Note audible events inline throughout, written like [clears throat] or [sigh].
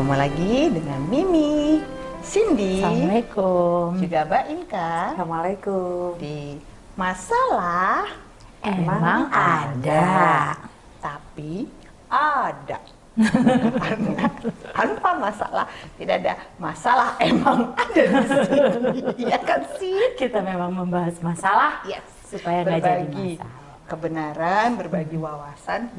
Ketemu lagi dengan Mimi, Cindy, Assalamualaikum. juga Mbak Inka Assalamualaikum. di masalah Emang ada. tapi ada. [laughs] Tanpa masalah, tidak ada masalah emang ada di sini. Iya kan sih? Kita memang membahas masalah Yes. supaya nggak jadi berbagi masalah. kebenaran, berbagi wawasan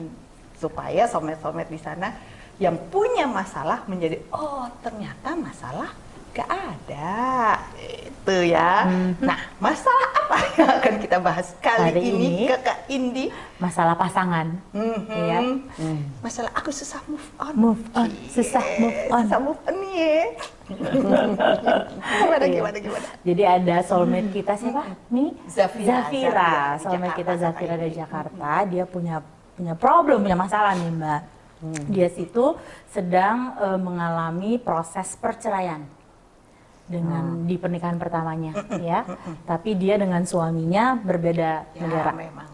supaya somet-somet di sana yang punya masalah menjadi oh ternyata masalah gak ada itu ya. Nah masalah apa [laughs] yang akan kita bahas kali Hari ini, ini kakak Indi? Masalah pasangan. Mhm. Iya. Masalah aku susah move on. Move on, susah move on. Susah move on nih. ya. [laughs] gimana Iya. gimana gimana? Jadi ada soulmate kita siapa? Mi? Zafira. Zafira. Zafira Soulmate kita Jakarta, Zafira Kak dari. Jakarta. Dia punya punya problem, punya masalah nih Mbak. Dia situ sedang eh, mengalami proses perceraian dengan di pernikahan pertamanya, ya. Tapi dia dengan suaminya berbeda Ya, negara, memang.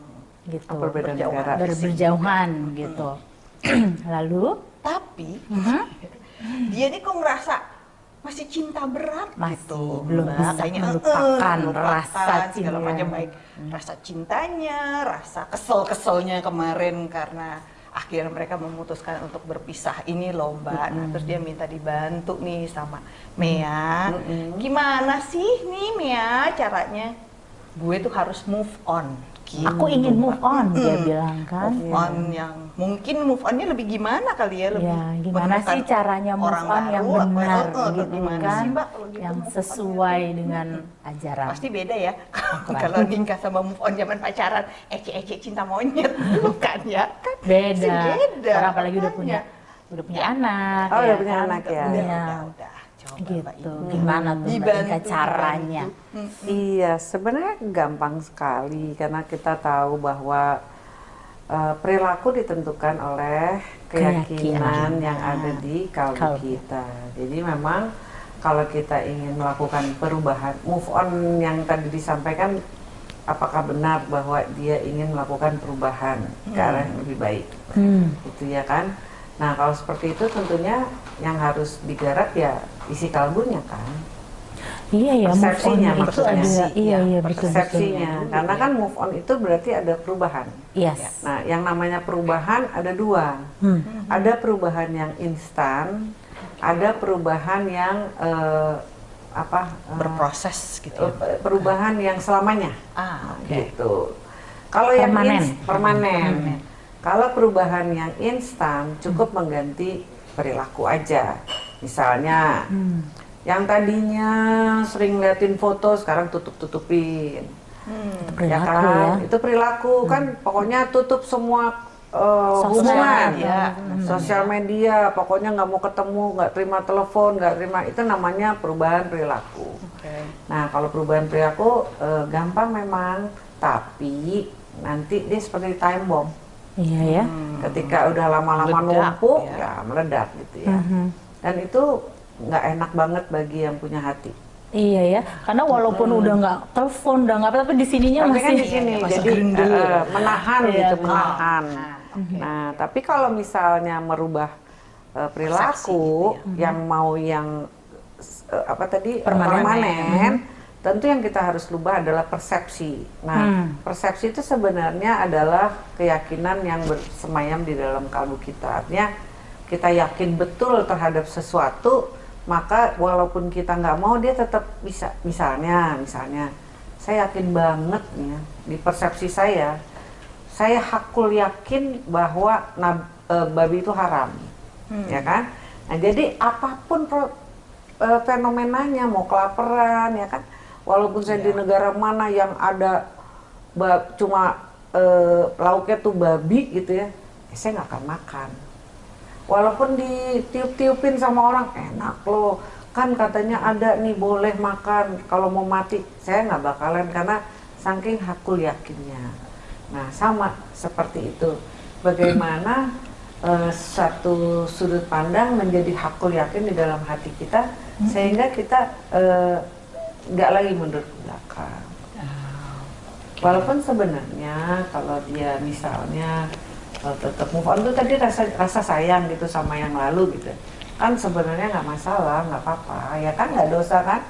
gitu. Berbeda negara. Ber- berjauhan gitu. [clears throat] Lalu Tapi [laughs] dia ini kok ngerasa masih cinta berat Masih gitu. belum Mbak. bisa Kayaknya, melupakan melupakan rasa cinta. macam baik rasa cintanya, rasa kesel-keselnya kemarin karena akhirnya mereka memutuskan untuk berpisah ini loh Mbak. Nah, terus dia minta dibantu nih sama Mea. Gimana sih nih Mea caranya? Gue tuh harus move on. Gitu, aku ingin move on, dia Mm. bilang kan. move on yang mungkin move onnya lebih gimana kali ya lebih Ya, gimana sih caranya move orang on yang baru, apa- benar eh, gitu gimana kan? sih, Mbak, gitu yang sesuai ya? dengan ajaran. pasti beda ya [laughs] kalau nikah sama move on zaman pacaran ece-ece cinta monyet [laughs] bukan ya kan beda. Beda Orang apalagi udah punya udah punya anak. Oh, ya udah punya kan? anak ya. udah, Punya. udah, udah. Coba, Gitu. Ibu. Gimana tuh Mbak Dibantu, caranya? dibantu. Iya, sebenarnya gampang sekali karena kita tahu bahwa eh, perilaku ditentukan oleh keyakinan Keyakinan. yang ada di kalbu Kalbu. kita. Jadi memang kalau kita ingin melakukan perubahan, move on yang tadi disampaikan, apakah benar bahwa dia ingin melakukan perubahan ke arah yang lebih baik? Hmm. gitu ya kan. Nah kalau seperti itu tentunya yang harus digarap ya isi kalbunya kan, Iya ya, move on Persepsinya itu ada, iya Ya, iya betul betul. persepsinya. Karena kan move on itu berarti ada perubahan. Yes. Nah yang namanya perubahan ada dua, Hmm. ada perubahan yang instan, ada perubahan yang eh, apa? eh, berproses gitu ya eh, perubahan yang selamanya. ah oke gitu. Kalau yang Permanen. permanen. Kalau perubahan yang instan cukup mengganti perilaku aja. Misalnya Hmm. yang tadinya sering liatin foto sekarang tutup-tutupin. Hmm. ya kan? ya. Itu perilaku kan pokoknya tutup semua uh, Sosial hubungan, media. sosial media, pokoknya nggak mau ketemu, nggak terima telepon, nggak terima itu namanya perubahan perilaku. oke Nah, kalau perubahan perilaku eh, gampang memang, tapi nanti dia seperti time bomb. Iya ya. Hmm. Ketika udah lama-lama numpuk, ya. ya. meledak gitu ya. Mhm. Dan itu nggak enak banget bagi yang punya hati. Iya ya, karena walaupun udah nggak telepon, udah nggak apa, tapi di sininya Tapi masih kan di sini, masih jadi gerundel. eh, menahan Iya, gitu, menahan. Nah, tapi kalau misalnya merubah eh, perilaku gitu yang mau yang eh, apa tadi Permanen. permanen, tentu yang kita harus rubah adalah persepsi. Nah, Hmm. persepsi itu sebenarnya adalah keyakinan yang bersemayam di dalam kalbu kita. Artinya kita yakin betul terhadap sesuatu, maka walaupun kita nggak mau dia tetap bisa. Misalnya, misalnya, saya yakin banget ya, di persepsi saya, saya hakul yakin bahwa nab- eh, babi itu haram, ya kan? Nah, jadi apa pun pro- eh, fenomenanya, mau kelaparan, ya kan? Walaupun saya di negara mana yang ada cuma eh, lauknya tuh babi gitu ya, eh, saya nggak akan makan. Walaupun ditiup-tiupin sama orang enak loh, kan katanya ada nih boleh makan kalau mau mati, saya nggak bakalan karena saking hakul yakinnya. Nah sama seperti itu, bagaimana eh, satu sudut pandang menjadi hakul yakin di dalam hati kita sehingga kita eh, nggak lagi mundur ke belakang. Walaupun sebenarnya kalau dia misalnya tetap move on tuh tadi rasa rasa sayang gitu sama yang lalu gitu. Kan sebenarnya nggak masalah nggak apa-apa. Ya kan nggak dosa kan?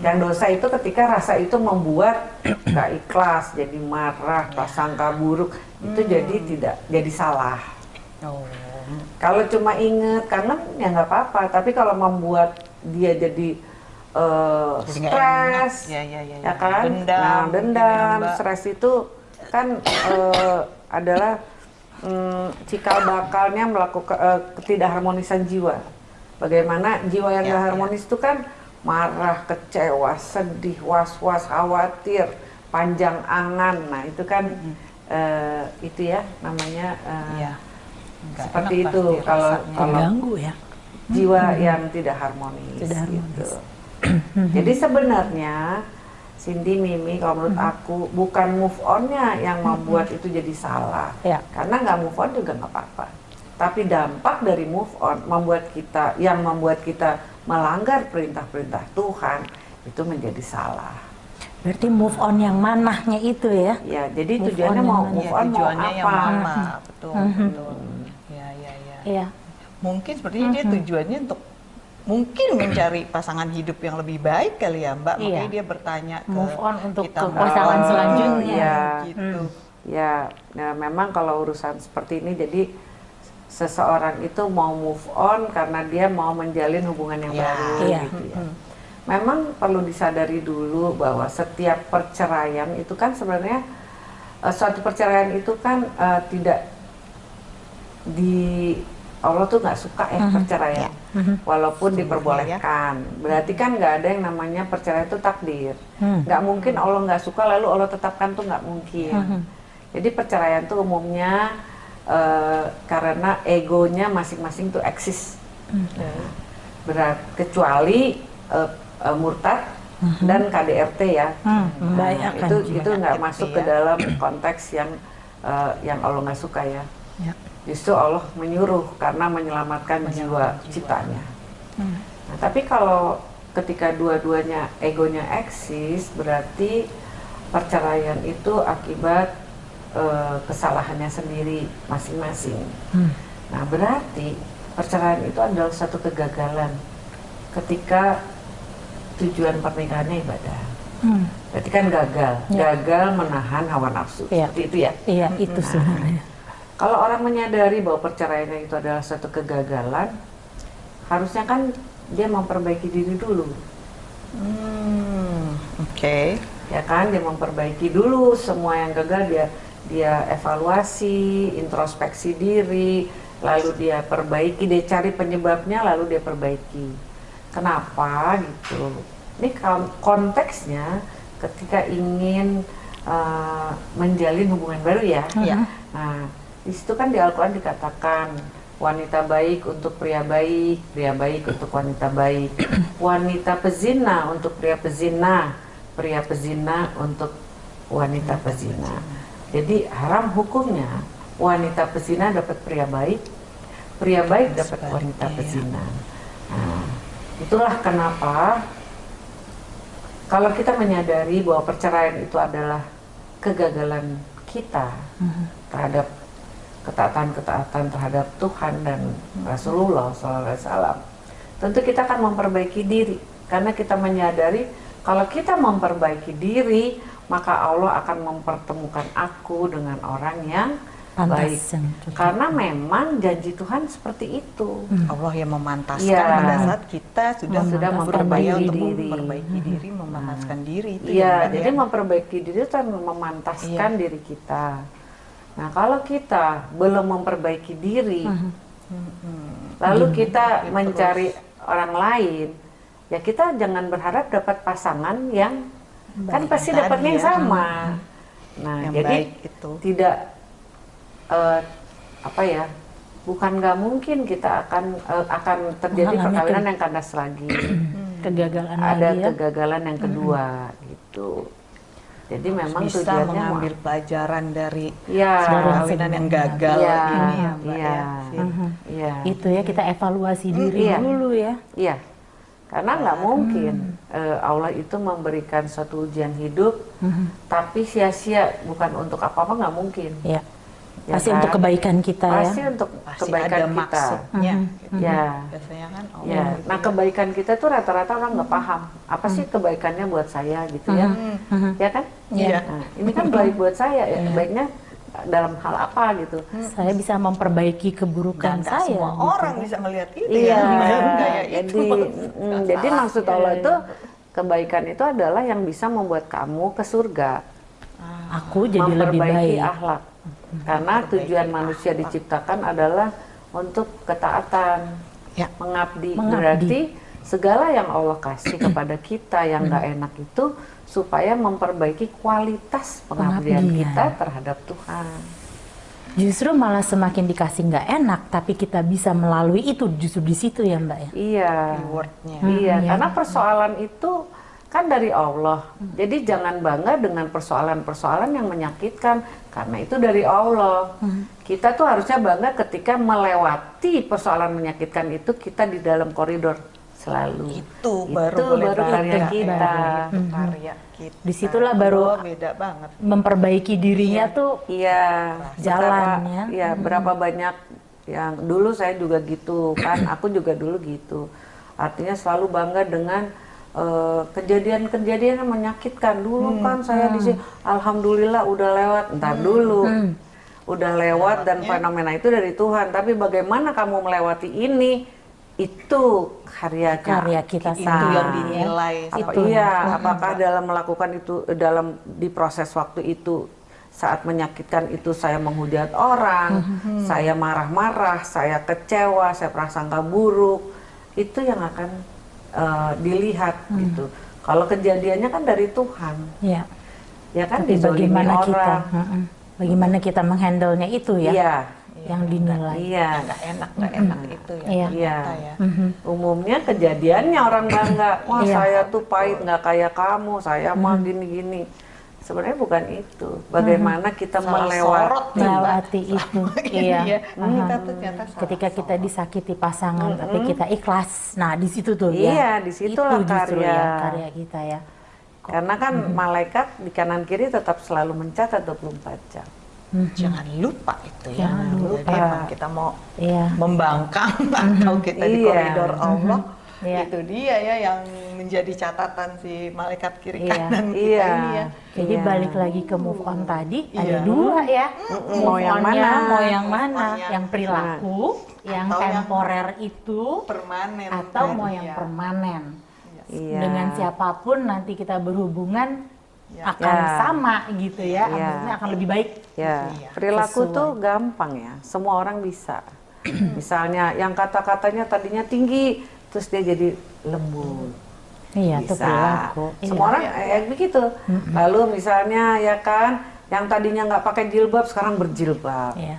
Yang dosa itu ketika rasa itu membuat nggak ikhlas jadi marah prasangka buruk itu jadi tidak jadi salah. Oh. kalau cuma inget kangen ya nggak apa-apa. Tapi kalau membuat dia jadi eh, enak. stres Ya, ya, ya, ya ya. kan? Dendam nah, dendam ya, stres itu kan eh, adalah mm, cikal bakalnya melakukan eh, ketidakharmonisan jiwa bagaimana jiwa yang Ya, ya. harmonis itu kan marah kecewa sedih was was khawatir panjang angan nah itu kan eh, itu ya namanya eh, Iya. Nggak seperti enak itu kalau kalau Terganggu ya. jiwa yang tidak harmonis, Tidak harmonis. gitu. [clears throat] Jadi sebenarnya Cindy Mimi kalau menurut aku bukan move onnya yang membuat itu jadi salah. Ya. Karena nggak move on juga nggak apa-apa. Tapi dampak dari move on membuat kita yang membuat kita melanggar perintah-perintah Tuhan itu menjadi salah. Berarti move on yang manahnya itu ya. Ya, jadi Move tujuannya mau yang move Ya, on mau tujuannya yang apa? mama, betul, betul. Ya, ya, ya. Iya. Mungkin sepertinya dia tujuannya untuk mungkin mencari pasangan hidup yang lebih baik kali ya Mbak. Makanya Iya. dia bertanya ke Move on untuk kita ke pasangan Oh, selanjutnya. iya. Gitu. Ya, nah memang kalau urusan seperti ini jadi seseorang itu mau move on karena dia mau menjalin hubungan yang Ya. baru Iya. gitu ya. Memang perlu disadari dulu bahwa setiap perceraian itu kan sebenarnya eh, suatu perceraian itu kan eh, tidak di Allah tuh nggak suka ya perceraian, walaupun diperbolehkan. Berarti kan nggak ada yang namanya perceraian itu takdir. Hmm. Nggak mungkin Allah nggak suka lalu Allah tetapkan tuh nggak mungkin. Jadi perceraian tuh umumnya eh, karena egonya masing-masing tuh eksis. Berat kecuali eh, eh, murtad dan KDRT ya. Hmm, Nah, membahayakan itu itu nggak masuk ya. ke dalam konteks yang eh, yang Allah nggak suka ya. Ya. Justru Allah menyuruh karena menyelamatkan jiwa ciptanya. Hmm. Nah, tapi kalau ketika dua-duanya egonya eksis, berarti perceraian itu akibat eh, kesalahannya sendiri masing-masing. Hmm. Nah, berarti perceraian itu adalah satu kegagalan ketika tujuan pernikahannya ibadah. Hmm. Berarti kan gagal, Ya. gagal menahan hawa nafsu. Iya. Seperti itu ya. Iya, itu sebenarnya. Kalau orang menyadari bahwa perceraian itu adalah satu kegagalan, harusnya kan dia memperbaiki diri dulu. Hmm, Oke. ya kan dia memperbaiki dulu semua yang gagal dia dia evaluasi introspeksi diri lalu dia perbaiki dia cari penyebabnya lalu dia perbaiki kenapa gitu ini kon- konteksnya ketika ingin eh, menjalin hubungan baru ya Iya. Nah, di situ kan di Al-Quran dikatakan wanita baik untuk pria baik, pria baik untuk wanita baik, [clears throat] wanita pezina untuk pria pezina, pria pezina untuk wanita pezina. Jadi haram hukumnya wanita pezina dapat pria baik, pria baik dapat wanita pezina. Nah, itulah kenapa kalau kita menyadari bahwa perceraian itu adalah kegagalan kita terhadap ketaatan-ketaatan terhadap Tuhan dan Rasulullah SAW, tentu kita akan memperbaiki diri karena kita menyadari kalau kita memperbaiki diri maka Allah akan mempertemukan aku dengan orang yang baik karena memang janji Tuhan seperti itu. Allah yang memantaskan Iya. pada saat kita sudah, Sudah memperbaiki untuk diri. memperbaiki diri, memantaskan diri itu Iya, ya, jadi ya. memperbaiki diri itu kan memantaskan Iya. diri kita. Nah, kalau kita belum memperbaiki diri, lalu kita Terus. mencari orang lain, ya kita jangan berharap dapat pasangan yang kan Baik. pasti Tadi dapatnya yang ya. sama. Nah, yang jadi baik itu. tidak eh, apa ya? Bukan nggak mungkin kita akan eh, akan terjadi Mengalami perkawinan ke- yang kandas lagi. [clears throat] Kegagalan ada lagi ya. kegagalan yang kedua gitu. Jadi memang bisa tujuannya mengambil mau- pelajaran dari ya, perkawinan yang gagal Iya, ini ya Mbak iya. ya. Mhm. iya, Itu ya kita evaluasi diri iya. dulu ya. iya. Karena nggak mungkin eh, Allah itu memberikan suatu ujian hidup, Mhm. tapi sia-sia bukan untuk apa-apa nggak mungkin. Iya. Ya Pasti kan? untuk kebaikan kita Pasti ya. untuk Pasti kebaikan ada kita. maksudnya. Mhm. gitu. Ya. Biasanya kan oh, Ya, gitu nah ya. kebaikan kita tuh rata-rata orang nggak paham apa sih kebaikannya buat saya gitu ya, Mhm. ya kan? Iya. Nah, ini kan baik buat saya, ya. baiknya dalam hal apa gitu? Saya bisa memperbaiki keburukan dan saya. semua gitu. orang bisa melihat itu Iya, ya. Kayak jadi, itu. mm, jadi maksud Allah itu kebaikan itu adalah yang bisa membuat kamu ke surga, Aku jadi lebih memperbaiki baik. akhlak. Karena tujuan manusia diciptakan adalah untuk ketaatan, Ya. mengabdi. Mengabdi. Berarti segala yang Allah kasih kepada kita yang nggak enak itu supaya memperbaiki kualitas pengabdian Pengabdian. kita terhadap Tuhan. Justru malah semakin dikasih nggak enak, tapi kita bisa melalui itu justru di situ ya Mbak ya. Iya. Rewardnya. Iya, Hmm, ya. karena persoalan itu kan dari Allah. Jadi jangan bangga dengan persoalan-persoalan yang menyakitkan karena itu dari Allah. Hmm. Kita tuh harusnya bangga ketika melewati persoalan menyakitkan itu kita di dalam koridor selalu. Itu Itu baru boleh baru bangga. karya kita. Itu karya kita. Di situlah baru- Oh, beda banget. Memperbaiki dirinya tuh Iya, Jalannya. Iya, berapa banyak yang dulu saya juga gitu kan, aku juga dulu gitu. Artinya selalu bangga dengan eh, kejadian-kejadian yang menyakitkan dulu kan saya di sini, alhamdulillah udah lewat, entar dulu. Udah lewat dan fenomena itu dari Tuhan, tapi bagaimana kamu melewati ini? Itu karyanya. karya kita Itu yang dinilai. Apa, Itu. iya, apakah dalam melakukan itu dalam di proses waktu itu saat menyakitkan itu saya menghujat orang, saya marah-marah, saya kecewa, saya prasangka buruk, itu yang akan eh, dilihat gitu. Kalau kejadiannya kan dari Tuhan, Ya. ya kan Tapi bagaimana kita, orang. mm-mm. bagaimana kita menghandle-nya itu ya, Iya, yang dinilai. iya, Nggak enak, nggak enak itu ya. Iya. Iya. ya. Mhm. Umumnya kejadiannya orang bangga, wah Iya. saya tuh pahit nggak kayak kamu, saya mah gini-gini. Sebenarnya bukan itu. Bagaimana kita Salah melewati. melewati [laughs] itu. Iya. iya. Kita tuh ternyata salah Ketika kita disakiti pasangan, tapi kita ikhlas. Nah, di situ tuh ya. Iya, di situlah itu justru karya. ya karya kita ya. Karena kan malaikat di kanan kiri tetap selalu mencatat 24 jam. Jangan lupa itu ya. Jangan lupa. Jadi emang kita mau Iya. membangkang atau kita di Iya. koridor Allah. Iya. Itu dia ya yang menjadi catatan si malaikat kiri Iya. kanan kita Iya. ini ya. Jadi Iya. balik lagi ke move on tadi ada Iya. dua ya. Mau yang mana? Mau yang mana? yang- Yang perilaku, yang Atau yang- temporer itu, Permanen. atau kan? mau yang Iya. permanen. Iya. Dengan siapa pun nanti kita berhubungan Ya. akan Ya. sama gitu ya. Maksudnya akan lebih baik. Ya, Iya. perilaku Sesuai. tuh gampang ya. Semua orang bisa. Misalnya yang kata-katanya tadinya tinggi, terus dia jadi lembut. Iya, itu bisa. perilaku. Semua Iya. orang eh, begitu. Lalu misalnya ya kan, yang tadinya nggak pakai jilbab sekarang berjilbab. Iya.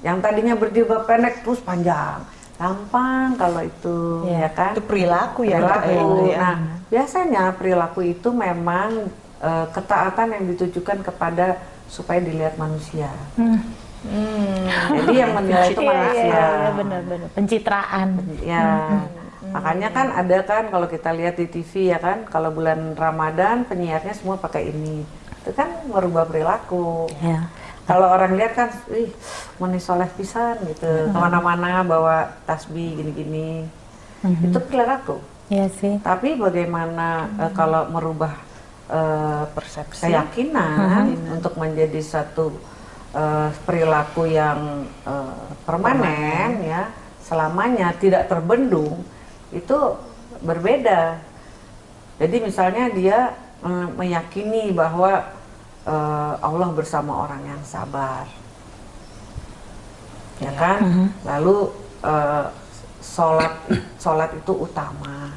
Yang tadinya berjilbab pendek terus panjang. Gampang kalau itu, Iya. ya kan? Itu perilaku ya. perilaku. Itu ya. Nah, biasanya perilaku itu memang eh, ketaatan yang ditujukan kepada supaya dilihat manusia. Hmm. Hmm. Jadi yang menilai itu Iya, iya, manusia. iya, iya, benar-benar. Pencitraan. Ya, makanya kan ada kan kalau kita lihat di TV ya kan, kalau bulan Ramadan penyiarnya semua pakai ini, itu kan merubah perilaku. Ya. Kalau orang lihat kan, ih, meni soleh pisan gitu, ke mana-mana bawa tasbih gini-gini, itu perilaku. Iya sih. Tapi bagaimana eh, kalau merubah eh, Persepsi. keyakinan untuk menjadi satu eh, perilaku yang eh, permanen ya selamanya tidak terbendung itu berbeda. Jadi misalnya dia eh, meyakini bahwa eh, Allah bersama orang yang sabar, ya kan? Lalu eh, sholat sholat itu utama.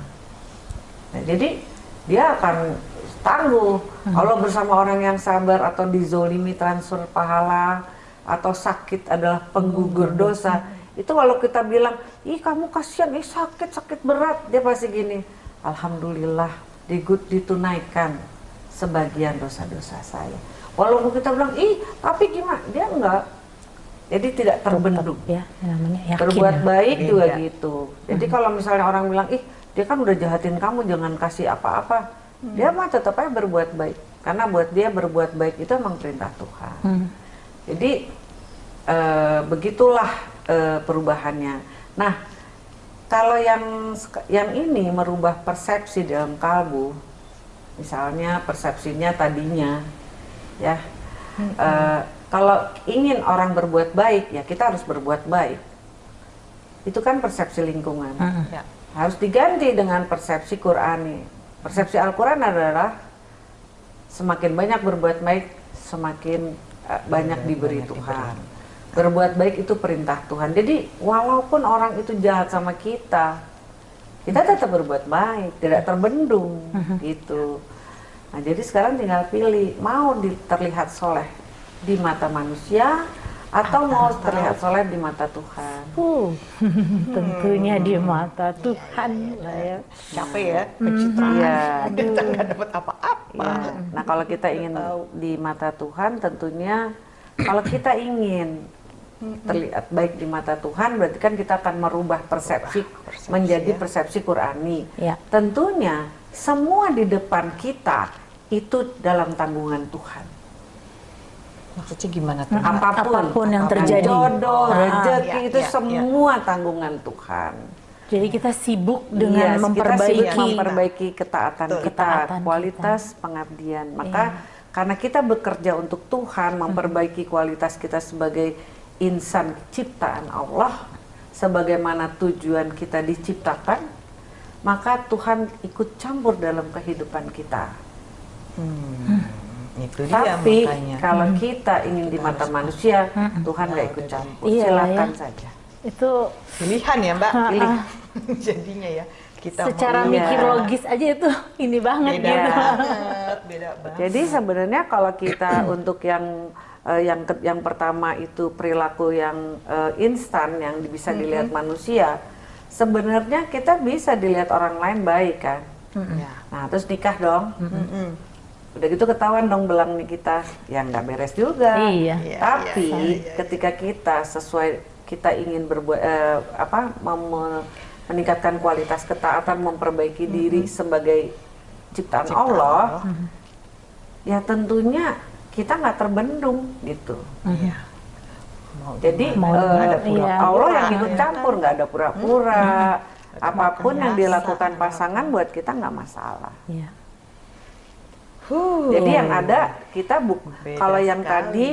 Nah, jadi dia akan tangguh Allah bersama orang yang sabar atau dizolimi transfer pahala atau sakit adalah penggugur dosa. Itu kalau kita bilang, ih kamu kasihan, ih sakit sakit berat, dia pasti gini. Alhamdulillah digut ditunaikan sebagian dosa-dosa saya. Walaupun kita bilang, ih tapi gimana? Dia enggak. Jadi tidak terbendung Ya, namanya yakin. berbuat ya. baik juga Beda. gitu. Jadi kalau misalnya orang bilang, ih dia kan udah jahatin kamu, jangan kasih apa-apa. Dia mah tetap aja berbuat baik. Karena buat dia berbuat baik itu emang perintah Tuhan. Hmm. Jadi eh, begitulah eh, perubahannya. Nah, kalau yang yang ini merubah persepsi dalam kalbu, misalnya persepsinya tadinya, ya, eh, kalau ingin orang berbuat baik, ya kita harus berbuat baik. Itu kan persepsi lingkungan Ya. harus diganti dengan persepsi Qurani. Persepsi Al-Quran adalah semakin banyak berbuat baik, semakin eh, banyak diberi Tuhan. Berbuat baik itu perintah Tuhan. Jadi walaupun orang itu jahat sama kita, kita tetap berbuat baik, tidak terbendung gitu. Nah jadi sekarang tinggal pilih mau terlihat soleh di mata manusia atau mau terlihat soleh di mata Tuhan. Uh, tentunya di mata Tuhan lah ya. Capek ya, pencitraan. Iya. [laughs] Kita nggak dapat apa-apa. Ya. Nah, kalau kita ingin di mata Tuhan, tentunya kalau kita ingin terlihat baik di mata Tuhan, berarti kan kita akan merubah persepsi, menjadi persepsi Qurani. Ya. Tentunya semua di depan kita itu dalam tanggungan Tuhan. Maksudnya gimana tuh? Apa pun, Apa pun yang terjadi. jodoh, Ah, rezeki iya, itu iya, iya. semua tanggungan Tuhan. Jadi kita sibuk dengan kita memperbaiki sibuk memperbaiki ketaatan Betul. kita, Ketaatan kualitas pengabdian. Maka karena kita bekerja untuk Tuhan, memperbaiki kualitas kita sebagai insan ciptaan Allah, sebagaimana tujuan kita diciptakan, maka Tuhan ikut campur dalam kehidupan kita. Itu dia Tapi makanya. kalau kita ingin di mata manusia, Tuhan nggak ikut campur. Iya, Silakan ya. saja. itu Pilihan ya Mbak, pilih. [laughs] Jadinya ya kita secara mau- Iya. mikir logis aja itu ini banget beda gitu. banget, beda banget. Jadi sebenarnya kalau kita [clears throat] untuk yang eh, yang ke- yang pertama itu perilaku yang eh, instan yang bisa dilihat manusia, sebenarnya kita bisa dilihat orang lain baik kan. Ya. Nah terus nikah dong, Mm-mm. udah gitu ketahuan dong belangnya kita, yang nggak beres juga. Iya. Iya, Tapi iya, iya, iya. ketika kita sesuai kita ingin berbuat eh, apa mem- meningkatkan kualitas ketaatan, memperbaiki diri sebagai ciptaan, Ciptaan Allah, Allah. ya tentunya kita nggak terbendung gitu. Iya. Mau Jadi? Mau nggak ada pura-pura, Allah yang ikut ya campur, nggak ada pura-pura. Apa pun yang biasa. dilakukan pasangan buat kita nggak masalah. Iya. Huh. Jadi yang ada kita bu Beda kalau yang sekali. tadi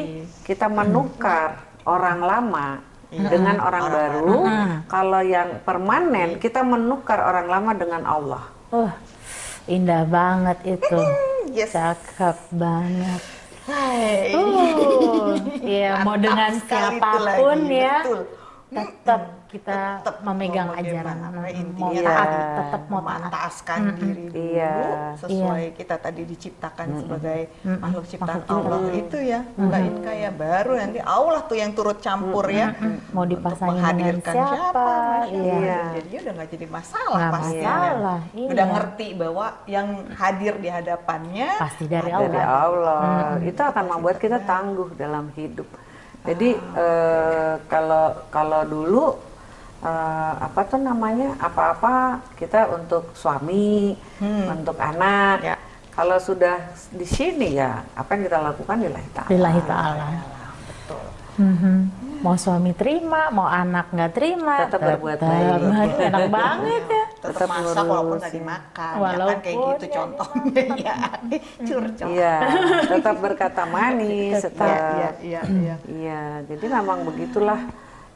kita menukar orang lama Iya. dengan orang, Orang baru. baru. Kalau yang permanen kita menukar orang lama dengan Allah. Oh, indah banget itu. [laughs] Yes. Cakep banget. Hai. Uh, iya mau dengan siapa pun ya, betul. Tetap kita Tetap memegang mau ajaran, mau intinya taat, Iya. tetap mau taat. diri dulu Iya. sesuai kita tadi diciptakan sebagai makhluk ciptaan Makhluk Allah itu ya Mbak Inka ya baru nanti Allah tuh yang turut campur ya Mau untuk dipasangin dengan menghadirkan siapa? Masya Iya. Jadinya udah nggak jadi masalah Nggak pasti masalah, udah iya. ngerti bahwa yang hadir di hadapannya Pasti dari Dari Allah. Allah. Itu akan membuat kita tangguh dalam hidup. Jadi eh, kalau kalau dulu eh, apa tuh namanya apa-apa kita untuk suami, untuk anak. Ya. Kalau sudah di sini ya apa yang kita lakukan lillahi ta'ala. Lillahi ta'ala. betul Mhm. Mau suami terima, mau anak nggak terima, Tetap berbuat baik. [laughs] Enak banget ya. Tetap Tetap masak walaupun nggak dimakan ya kan Walaupun kayak gitu ya. contohnya [laughs] ya curcol Iya, tetap berkata manis, tetap. iya iya iya Iya, jadi memang begitulah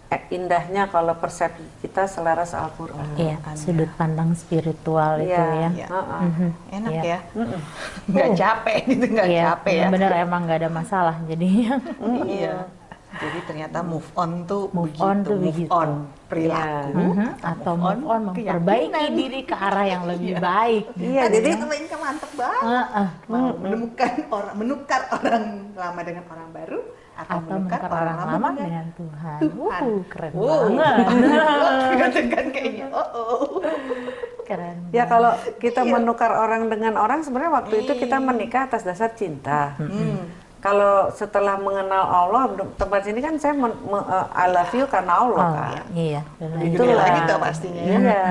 eh, indahnya kalau persepsi kita selaras Al-Qur'an. Iya, sudut pandang spiritual itu Iya, ya. Iya. heeh. Mhm. enak Iya. ya nggak capek [laughs] gitu nggak Iya, capek ya bener emang nggak ada masalah jadinya. iya jadi ternyata move on tuh Move begitu on tuh move begitu. on perilaku Mhm, Atau move on memperbaiki keyakinan. diri ke arah yang lebih baik. Iya, Tadi jadi Mbak Inka mantep banget Heeh. mau menemukan orang menukar orang lama dengan orang baru atau, Atau menukar orang lama dengan Tuhan. Tuhan. Wuh, keren Wow. banget. Tekan kayaknya oh, oh. Keren. ya kalau kita menukar orang dengan orang sebenarnya waktu itu kita menikah atas dasar cinta. Hmm. Kalau setelah mengenal Allah tempat sini kan saya men, me, uh, I love you karena Allah Oh, kan. iya. Itu lagi tuh pastinya ya. Iya.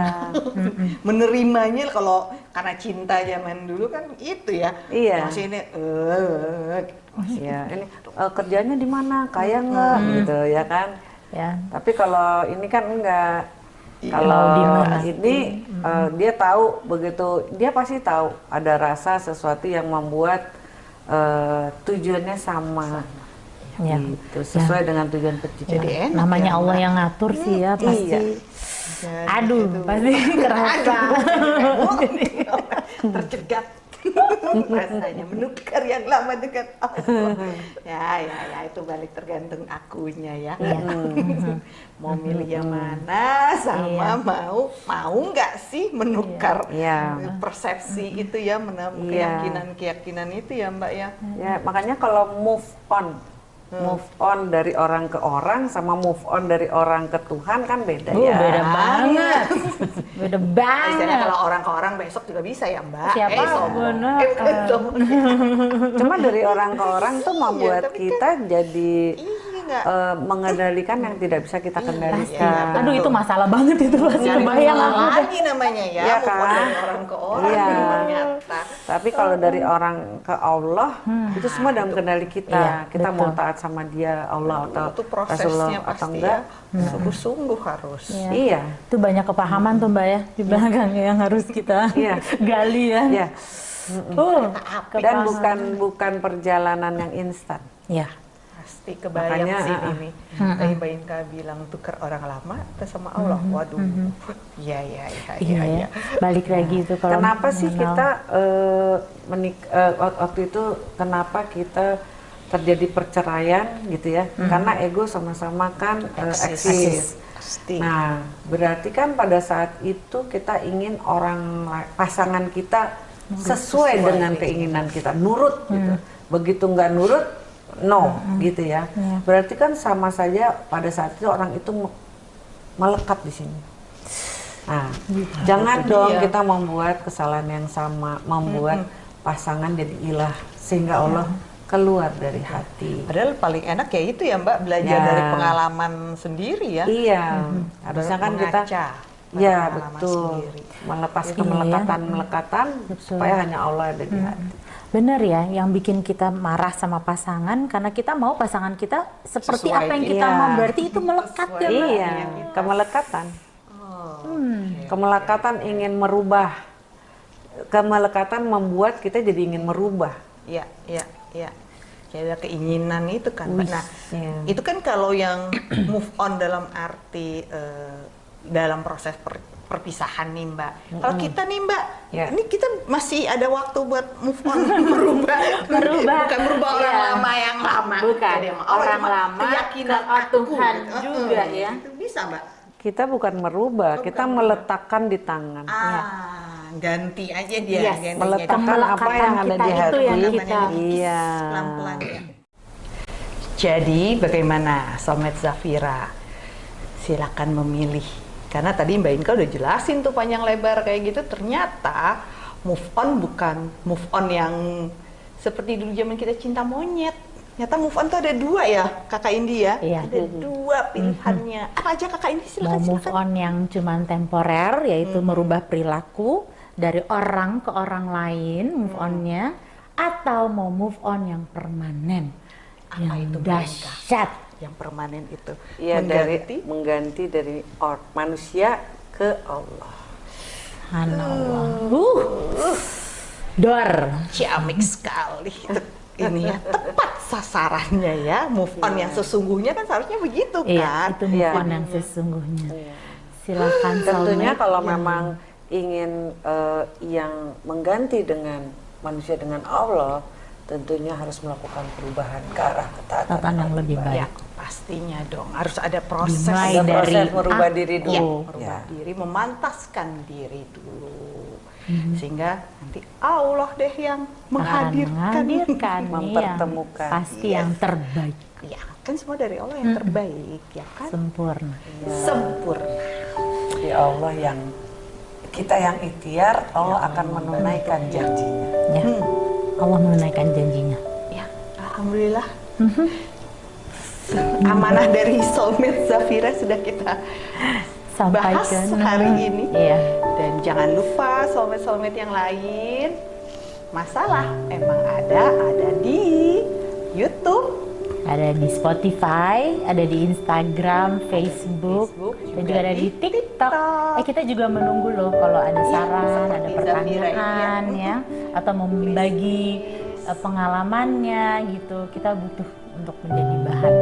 [laughs] Menerimanya kalau karena cinta zaman dulu kan itu ya. Iya. Masih ini eh Iya, ini uh, kerjanya di mana? Kaya nggak gitu ya kan? Ya. Tapi kalau ini kan enggak. Iya. Kalau Di mana? ini uh, dia tahu begitu dia pasti tahu ada rasa sesuatu yang membuat uh, tujuannya sama. Ya. Gitu, sesuai dengan tujuan penciptaan. Jadi enak Namanya ya, Allah yang ngatur sih ya pasti. Iya. Jadi Aduh, itu. pasti [laughs] kerasa. [laughs] tercegat [laughs] rasanya menukar yang lama dengan Allah. Ya ya ya itu balik tergantung akunya ya. [laughs] Mau milih yang mana sama Iya. mau mau nggak sih menukar Iya. persepsi itu ya menam Iya. keyakinan keyakinan itu ya mbak ya? Ya, makanya kalau move on, move on dari orang ke orang sama move on dari orang ke Tuhan kan beda Uh, ya. beda banget. [laughs] Beda Istilahnya banget. kalau orang ke orang besok juga bisa ya mbak Siapa? eh. Bener. Eh. [laughs] Cuma dari orang ke orang tuh membuat kan- kita jadi iya nggak eh, mengendalikan yang tidak bisa kita Pasti. kendalikan. Aduh itu masalah banget itu pasti kebayang masalah aku. lagi namanya ya, Iya on kan? dari orang ke orang Iya. ternyata. Tapi kalau dari orang ke Allah itu semua dalam kendali kita. Iya, kita mau betul. taat sama Dia, Allah atau itu Rasulullah prosesnya atau enggak. ya, sungguh-sungguh harus. Iya. Iya. Itu banyak kepahaman tuh Mbak ya di belakangnya yang harus kita Iya. [laughs] gali ya. Iya. Uh, Dan bukan bukan perjalanan yang instan. Ya. Pasti kebayang Makanya, sih ah, ah. ini. Tadi Mbak Inka bilang tukar orang lama atau sama Allah. Waduh. Iya, iya, iya, Iya iya. ya. iya. Balik lagi itu kalau kenapa sih mengenal- kita eh, menik wak- waktu itu kenapa kita terjadi perceraian gitu ya? Karena ego sama-sama kan eh, Eksis. Nah, berarti kan pada saat itu kita ingin orang pasangan kita sesuai dengan keinginan kita, nurut gitu. Begitu nggak nurut, no gitu ya. Berarti kan sama saja pada saat itu orang itu me- melekat di sini. Nah, jangan dong kita membuat kesalahan yang sama, membuat pasangan jadi ilah sehingga Allah keluar dari hati. Padahal paling enak ya itu ya Mbak belajar Ya. dari pengalaman sendiri ya. Iya, harusnya kan kita Ya pengalaman betul, sendiri. melepas Iya. kemelekatan-melekatan supaya hanya Allah ada di hati. Benar ya, yang bikin kita marah sama pasangan karena kita mau pasangan kita seperti Sesuai apa yang kita iya. mau, berarti itu melekat ya, Mbak? Iya, kemelekatan, Oh, kemelekatan ingin merubah, kemelekatan membuat kita jadi ingin merubah. Iya, iya, iya. Jadi ada keinginan itu kan. Mbak. Nah, iya. itu kan kalau yang move on dalam arti eh, dalam proses per- perpisahan nih Mbak. Kalau kita nih Mbak, Ya. ini kita masih ada waktu buat move on, [laughs] merubah, Merubah. bukan merubah orang Iya. lama yang lama. Bukan, Jadi, oh, orang cuma lama keyakinan ke aku. Tuhan gitu. juga Eh, ya. Itu bisa Mbak. Kita bukan merubah, kita meletakkan di tangan. Ah, ganti aja dia, Yes, ganti meletakkan Kemelekatan apa yang ada kita di hati. yang kita- Iya. pelan-pelan ya. Jadi bagaimana Somet Zafira? Silakan memilih. Karena tadi Mbak Inka udah jelasin tuh panjang lebar kayak gitu. Ternyata move on bukan move on yang seperti dulu zaman kita cinta monyet. Ternyata move on tuh ada dua ya, Kakak Indi ya. Iya. Ada dua pilihannya. Apa aja Kakak Indi Mau silakan move silakan. on yang cuman temporer, yaitu merubah perilaku dari orang ke orang lain, move onnya, atau mau move on yang permanen, Apa yang itu, dahsyat. Yang permanen itu. Iya dari Mengganti mengganti dari or, manusia ke Allah. Subhanallah. Uh, dor. ciamik sekali itu ini ya tepat sasarannya ya move on yang sesungguhnya kan seharusnya begitu Iya, kan itu move Iya. on yang sesungguhnya. Silakan Tentunya kalau memang ingin eh, yang mengganti dengan manusia dengan Allah, tentunya harus melakukan perubahan ke arah ketaatan Tatanan yang lebih ya baik. Pastinya dong harus ada proses Dimulai Ada proses dari merubah aku. diri ya, dulu. merubah Ya. diri memantaskan diri dulu Mhm. sehingga nanti Allah deh yang menghadirkan menghadirkan [laughs] iya. Mempertemukan. pasti Yes. yang terbaik, ya kan semua dari Allah yang terbaik ya kan sempurna. sempurna Di Allah yang kita yang ikhtiar, Allah akan menunaikan janjinya. Ya, Allah menunaikan janjinya. ya Alhamdulillah. Amanah dari soulmate Zafira sudah kita bahas Sampaikan. hari ini. Iya. Dan jangan lupa soulmate-soulmate yang lain, masalah emang ada, ada di YouTube, Ada di Spotify, ada di Instagram, Facebook, Facebook, dan juga juga ada di di TikTok. TikTok. Eh kita juga menunggu loh kalau ada Iya, saran, seperti ada pertanyaan ya. ya, atau mau membagi eh, pengalamannya gitu. Kita butuh untuk menjadi bahan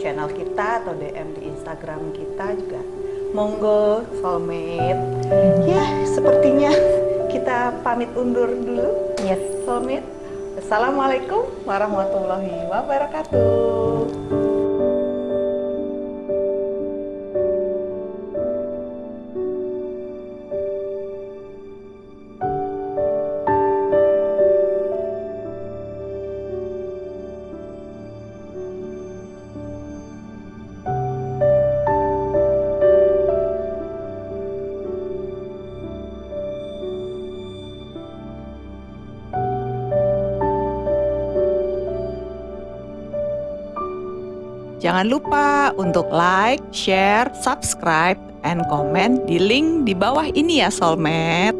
channel kita atau DM di Instagram kita juga. Monggo, soulmate. Ya, sepertinya kita pamit undur dulu. Yes. Soulmate. Assalamualaikum warahmatullahi wabarakatuh. Jangan lupa untuk like, share, subscribe, and comment di link di bawah ini ya Soulmate.